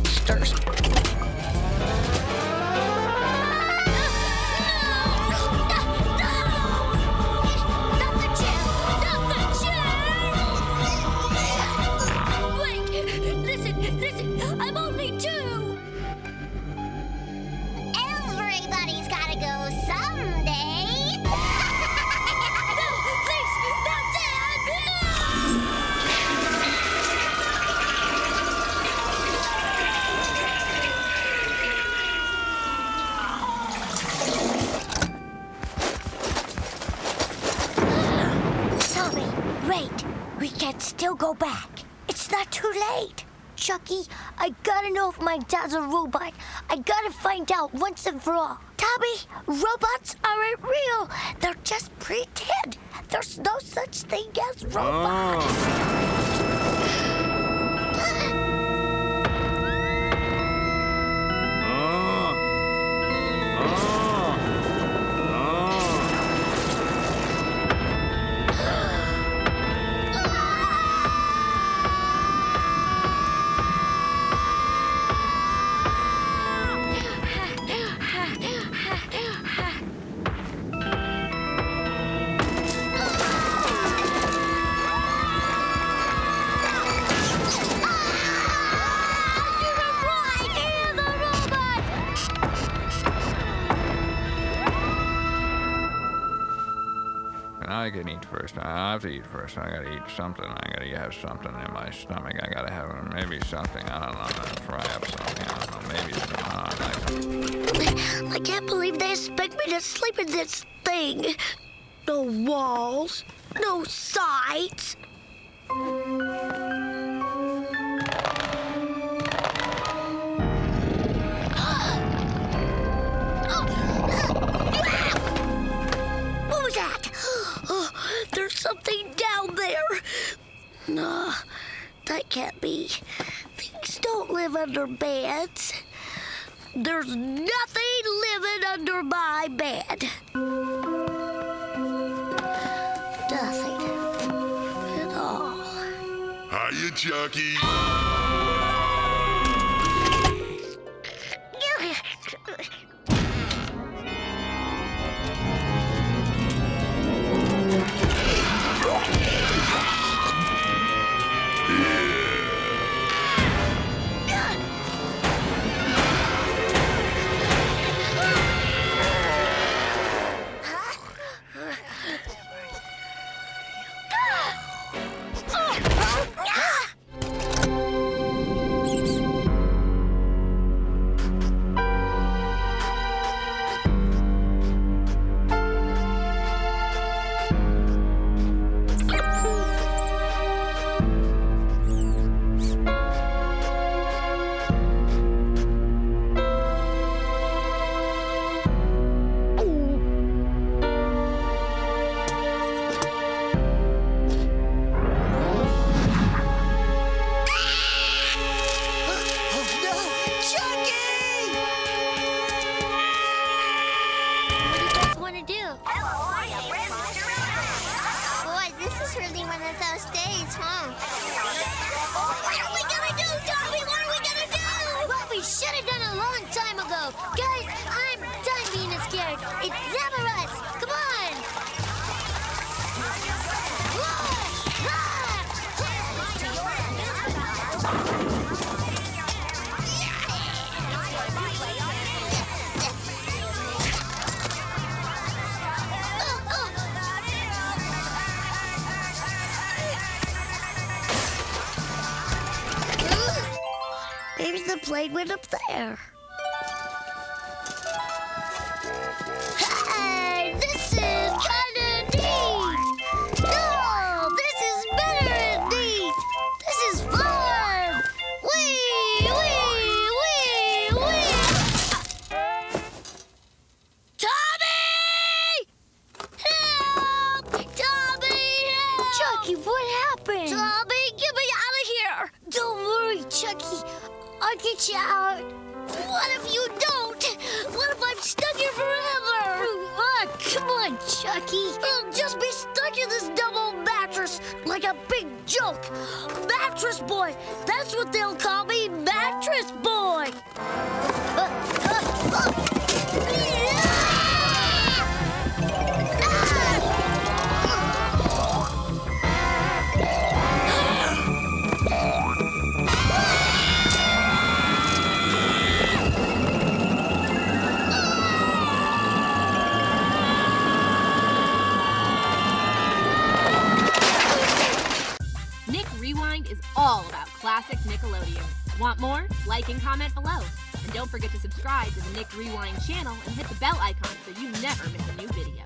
monsters. We can still go back. It's not too late. Chucky, I gotta know if my dad's a robot. I gotta find out once and for all. Tommy, robots aren't real. They're just pretend. There's no such thing as robots. And I can eat first. I have to eat first. I gotta eat something. I gotta have something in my stomach. I gotta have maybe something. I don't know. I'm gonna fry up something. I don't know. Maybe some. Uh, like, I can't believe they expect me to sleep in this thing. No walls, no sides. Live under beds. There's nothing living under my bed. Nothing at all. Hiya, Chucky. Really one of those days, huh? What are we gonna do, Tommy? What are we gonna do? What we should have done a long time ago. Guys, The plane went up there. Hey, this is kinda neat! No, this is better neat! This is fun! Wee, wee, wee, wee! Tommy! Help! Tommy, help! Chucky, what happened? Tommy, get me out of here! Don't worry, Chucky. I'll get you out. What if you don't? What if I'm stuck here forever? Ah, come on, Chucky. I'll just be stuck in this double mattress mattress like a big joke. Mattress boy. That's what they'll call me, mattress boy. Rewind is all about classic Nickelodeon. Want more? Like and comment below. And don't forget to subscribe to the Nick Rewind channel and hit the bell icon so you never miss a new video.